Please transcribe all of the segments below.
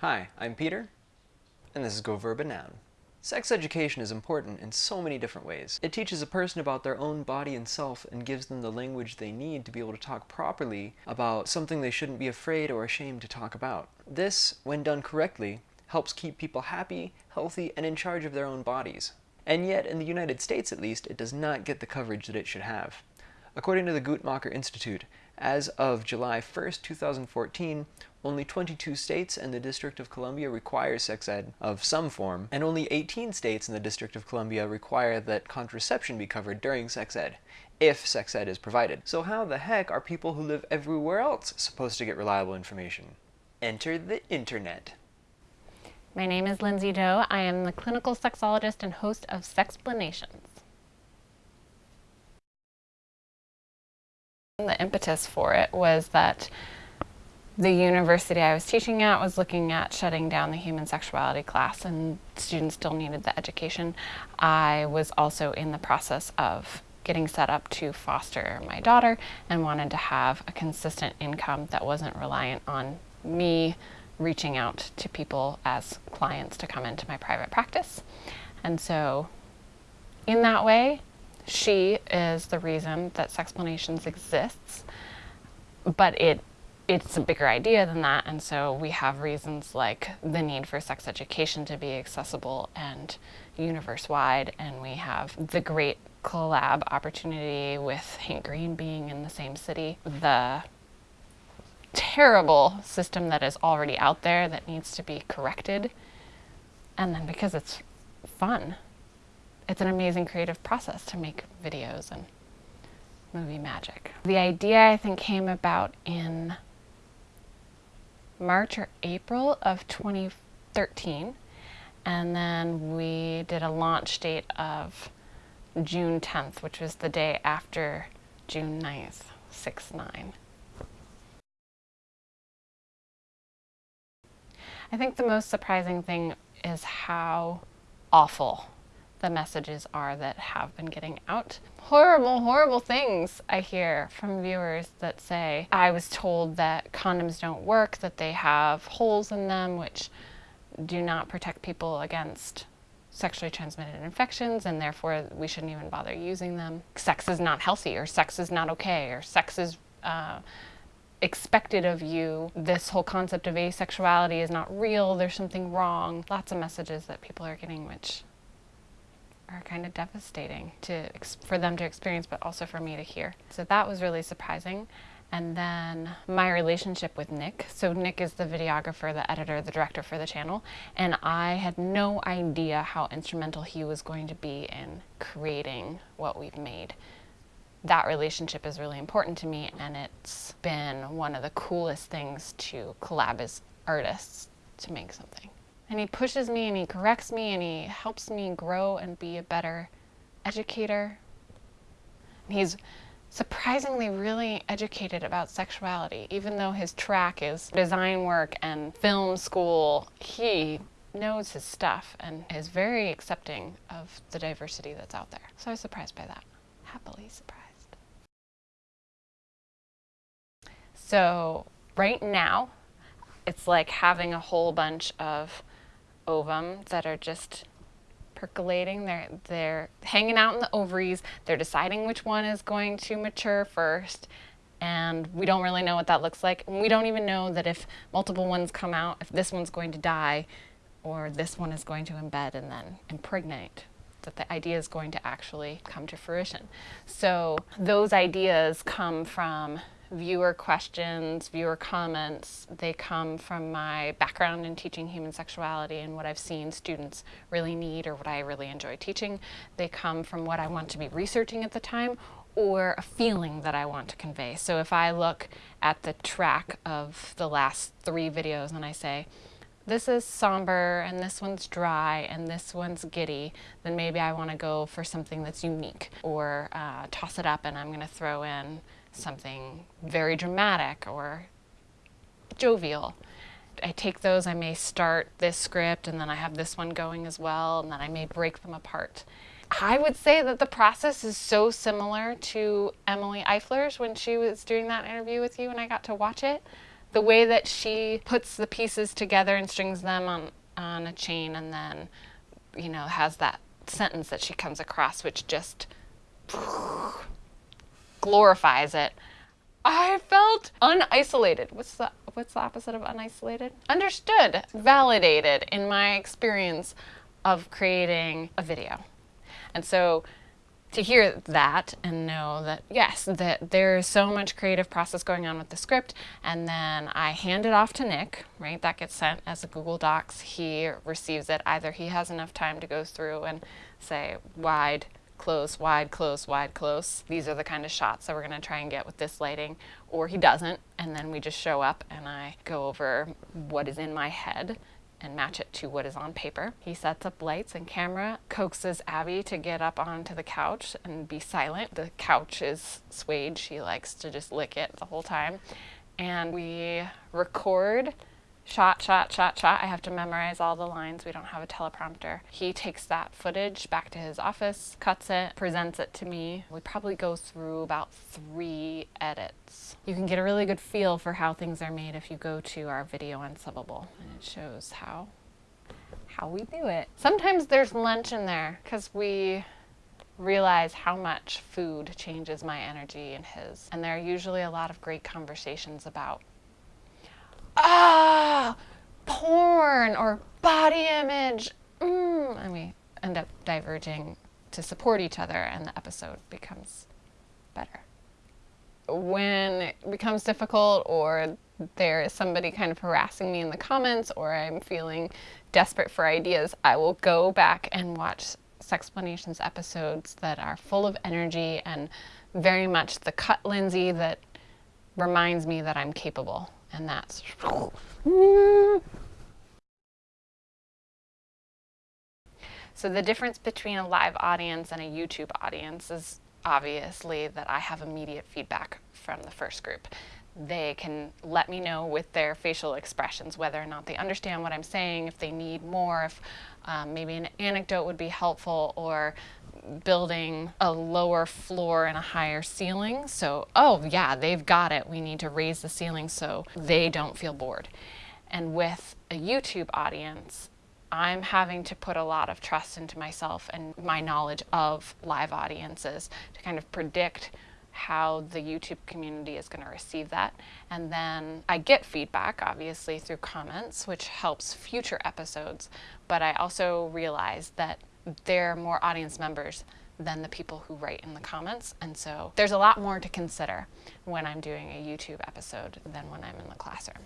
Hi, I'm Peter, and this is Go Verb a Noun. Sex education is important in so many different ways. It teaches a person about their own body and self and gives them the language they need to be able to talk properly about something they shouldn't be afraid or ashamed to talk about. This, when done correctly, helps keep people happy, healthy, and in charge of their own bodies. And yet, in the United States at least, it does not get the coverage that it should have. According to the Guttmacher Institute, as of July 1st, 2014, only 22 states and the District of Columbia require sex ed of some form, and only 18 states and the District of Columbia require that contraception be covered during sex ed, if sex ed is provided. So how the heck are people who live everywhere else supposed to get reliable information? Enter the internet. My name is Lindsay Doe. I am the clinical sexologist and host of Sexplanations. The impetus for it was that the university I was teaching at was looking at shutting down the human sexuality class and students still needed the education. I was also in the process of getting set up to foster my daughter and wanted to have a consistent income that wasn't reliant on me reaching out to people as clients to come into my private practice. And so in that way, she is the reason that Sexplanations exists, but it it's a bigger idea than that, and so we have reasons like the need for sex education to be accessible and universe-wide, and we have the great collab opportunity with Hank Green being in the same city, the terrible system that is already out there that needs to be corrected, and then because it's fun it's an amazing creative process to make videos and movie magic. The idea I think came about in March or April of 2013 and then we did a launch date of June 10th which was the day after June 9th, 6-9. I think the most surprising thing is how awful the messages are that have been getting out. Horrible, horrible things I hear from viewers that say, I was told that condoms don't work, that they have holes in them which do not protect people against sexually transmitted infections and therefore we shouldn't even bother using them. Sex is not healthy or sex is not okay or sex is uh, expected of you. This whole concept of asexuality is not real, there's something wrong. Lots of messages that people are getting which are kind of devastating to for them to experience, but also for me to hear. So that was really surprising. And then my relationship with Nick. So Nick is the videographer, the editor, the director for the channel. And I had no idea how instrumental he was going to be in creating what we've made. That relationship is really important to me and it's been one of the coolest things to collab as artists to make something. And he pushes me and he corrects me and he helps me grow and be a better educator. And he's surprisingly really educated about sexuality. Even though his track is design work and film school, he knows his stuff and is very accepting of the diversity that's out there. So I was surprised by that. Happily surprised. So right now, it's like having a whole bunch of ovum that are just percolating. They're, they're hanging out in the ovaries. They're deciding which one is going to mature first. And we don't really know what that looks like. And we don't even know that if multiple ones come out, if this one's going to die or this one is going to embed and then impregnate that the idea is going to actually come to fruition. So those ideas come from viewer questions, viewer comments. They come from my background in teaching human sexuality and what I've seen students really need or what I really enjoy teaching. They come from what I want to be researching at the time or a feeling that I want to convey. So if I look at the track of the last three videos and I say, this is somber and this one's dry and this one's giddy, then maybe I want to go for something that's unique or uh, toss it up and I'm going to throw in something very dramatic or jovial. I take those, I may start this script and then I have this one going as well and then I may break them apart. I would say that the process is so similar to Emily Eifler's when she was doing that interview with you and I got to watch it The way that she puts the pieces together and strings them on, on a chain and then, you know, has that sentence that she comes across, which just glorifies it. I felt unisolated. What's the what's the opposite of unisolated? Understood, validated in my experience of creating a video. And so to hear that and know that yes that there's so much creative process going on with the script and then i hand it off to nick right that gets sent as a google docs he receives it either he has enough time to go through and say wide close wide close wide close these are the kind of shots that we're going to try and get with this lighting or he doesn't and then we just show up and i go over what is in my head and match it to what is on paper. He sets up lights and camera, coaxes Abby to get up onto the couch and be silent. The couch is suede. She likes to just lick it the whole time. And we record shot, shot, shot, shot. I have to memorize all the lines. We don't have a teleprompter. He takes that footage back to his office, cuts it, presents it to me. We probably go through about three edits. You can get a really good feel for how things are made if you go to our video on Subbable, and it shows how how we do it. Sometimes there's lunch in there because we realize how much food changes my energy and his. And there are usually a lot of great conversations about ah, porn or body image. Mm, and we end up diverging to support each other, and the episode becomes better. When it becomes difficult, or there is somebody kind of harassing me in the comments, or I'm feeling desperate for ideas, I will go back and watch Sexplanations episodes that are full of energy and very much the cut Lindsay that reminds me that I'm capable and that's so the difference between a live audience and a YouTube audience is obviously that I have immediate feedback from the first group. They can let me know with their facial expressions whether or not they understand what I'm saying, if they need more, if um, maybe an anecdote would be helpful, or building a lower floor and a higher ceiling. So, oh yeah, they've got it. We need to raise the ceiling so they don't feel bored. And with a YouTube audience, I'm having to put a lot of trust into myself and my knowledge of live audiences to kind of predict how the YouTube community is going to receive that. And then I get feedback, obviously, through comments, which helps future episodes. But I also realize that they're more audience members than the people who write in the comments. And so there's a lot more to consider when I'm doing a YouTube episode than when I'm in the classroom.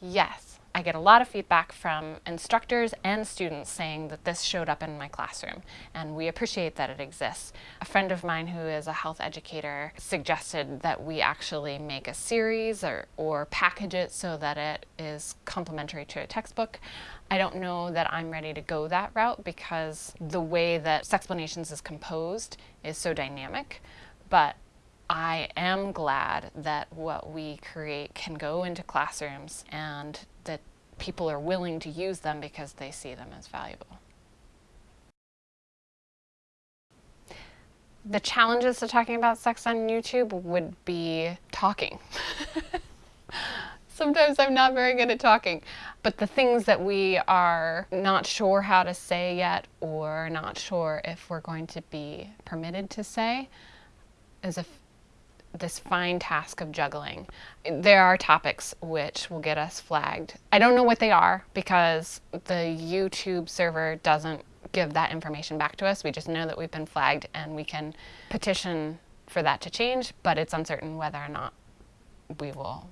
Yes, I get a lot of feedback from instructors and students saying that this showed up in my classroom, and we appreciate that it exists. A friend of mine who is a health educator suggested that we actually make a series or, or package it so that it is complementary to a textbook. I don't know that I'm ready to go that route because the way that Sexplanations is composed is so dynamic, but I am glad that what we create can go into classrooms and people are willing to use them because they see them as valuable. The challenges to talking about sex on YouTube would be talking. Sometimes I'm not very good at talking, but the things that we are not sure how to say yet or not sure if we're going to be permitted to say is a this fine task of juggling. There are topics which will get us flagged. I don't know what they are because the YouTube server doesn't give that information back to us. We just know that we've been flagged and we can petition for that to change, but it's uncertain whether or not we will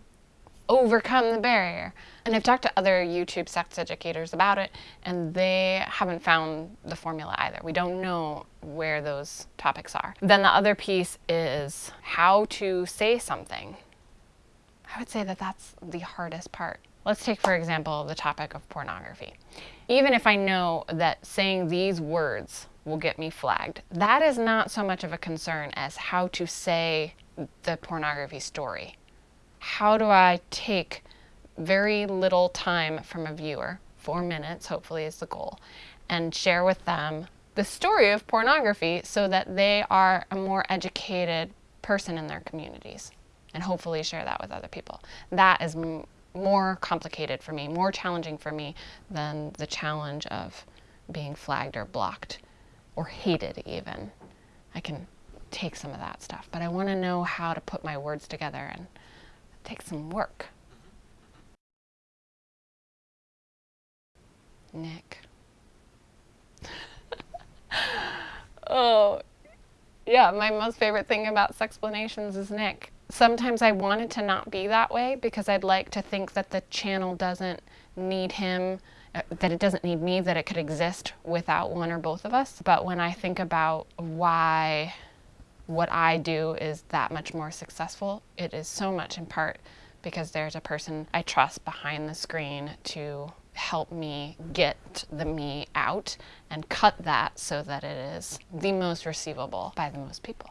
overcome the barrier. And I've talked to other YouTube sex educators about it, and they haven't found the formula either. We don't know where those topics are. Then the other piece is how to say something. I would say that that's the hardest part. Let's take, for example, the topic of pornography. Even if I know that saying these words will get me flagged, that is not so much of a concern as how to say the pornography story how do I take very little time from a viewer, four minutes hopefully is the goal, and share with them the story of pornography so that they are a more educated person in their communities and hopefully share that with other people. That is more complicated for me, more challenging for me than the challenge of being flagged or blocked or hated, even. I can take some of that stuff, but I want to know how to put my words together and takes some work. Nick. oh, yeah, my most favorite thing about Sexplanations is Nick. Sometimes I want it to not be that way because I'd like to think that the channel doesn't need him, uh, that it doesn't need me, that it could exist without one or both of us. But when I think about why what I do is that much more successful, it is so much in part because there's a person I trust behind the screen to help me get the me out and cut that so that it is the most receivable by the most people.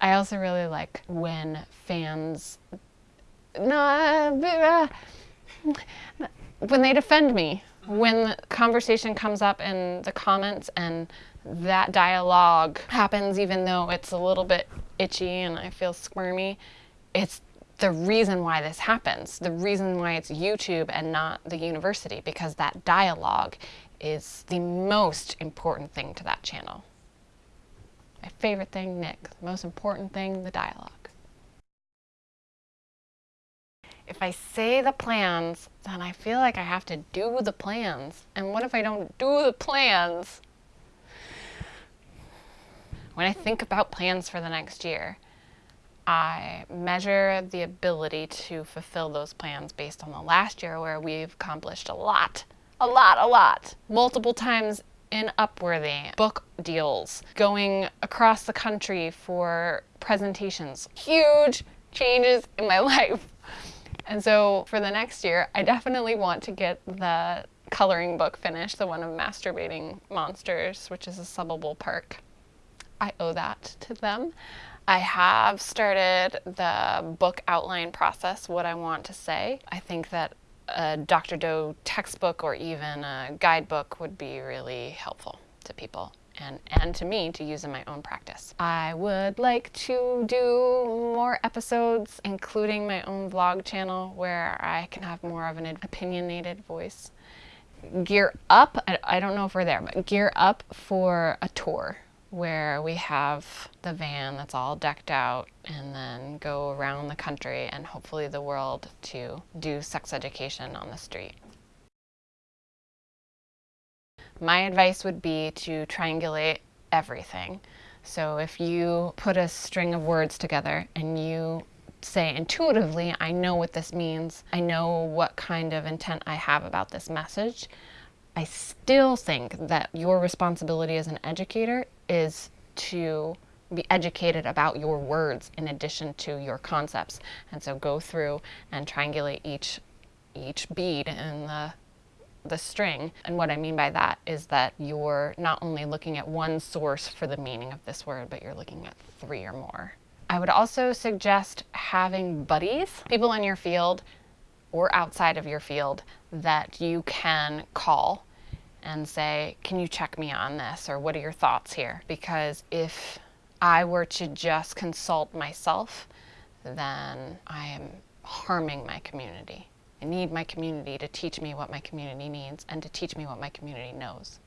I also really like when fans when they defend me, when the conversation comes up in the comments and that dialogue happens even though it's a little bit itchy and I feel squirmy, it's the reason why this happens, the reason why it's YouTube and not the university, because that dialogue is the most important thing to that channel. My favorite thing, Nick. The most important thing, the dialogue. If I say the plans, then I feel like I have to do the plans. And what if I don't do the plans? When I think about plans for the next year, I measure the ability to fulfill those plans based on the last year where we've accomplished a lot, a lot, a lot, multiple times in Upworthy, book deals, going across the country for presentations, huge changes in my life. And so for the next year, I definitely want to get the coloring book finished, the one of masturbating monsters, which is a subbable perk. I owe that to them. I have started the book outline process, what I want to say. I think that a Dr. Doe textbook or even a guidebook would be really helpful to people and, and to me to use in my own practice. I would like to do more episodes, including my own vlog channel where I can have more of an opinionated voice. Gear up, I, I don't know if we're there, but gear up for a tour where we have the van that's all decked out and then go around the country and hopefully the world to do sex education on the street. My advice would be to triangulate everything. So if you put a string of words together and you say intuitively, I know what this means, I know what kind of intent I have about this message, I still think that your responsibility as an educator is to be educated about your words in addition to your concepts. And so go through and triangulate each each bead in the the string. And what I mean by that is that you're not only looking at one source for the meaning of this word, but you're looking at three or more. I would also suggest having buddies, people in your field or outside of your field that you can call and say, can you check me on this? Or what are your thoughts here? Because if I were to just consult myself, then I am harming my community. I need my community to teach me what my community needs and to teach me what my community knows.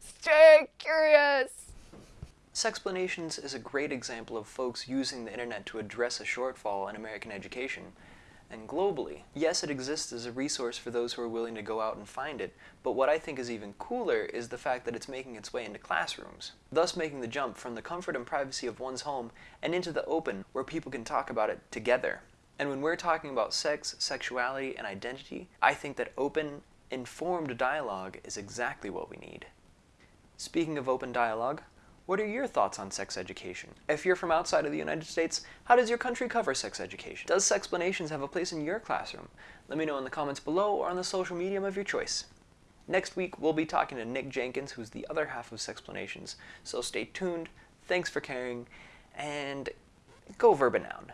Stay curious! Sexplanations is a great example of folks using the internet to address a shortfall in American education and globally. Yes, it exists as a resource for those who are willing to go out and find it, but what I think is even cooler is the fact that it's making its way into classrooms, thus making the jump from the comfort and privacy of one's home and into the open where people can talk about it together. And when we're talking about sex, sexuality, and identity, I think that open, informed dialogue is exactly what we need. Speaking of open dialogue, what are your thoughts on sex education? If you're from outside of the United States, how does your country cover sex education? Does Sexplanations have a place in your classroom? Let me know in the comments below or on the social medium of your choice. Next week, we'll be talking to Nick Jenkins, who's the other half of Sexplanations, so stay tuned, thanks for caring, and go verb a noun.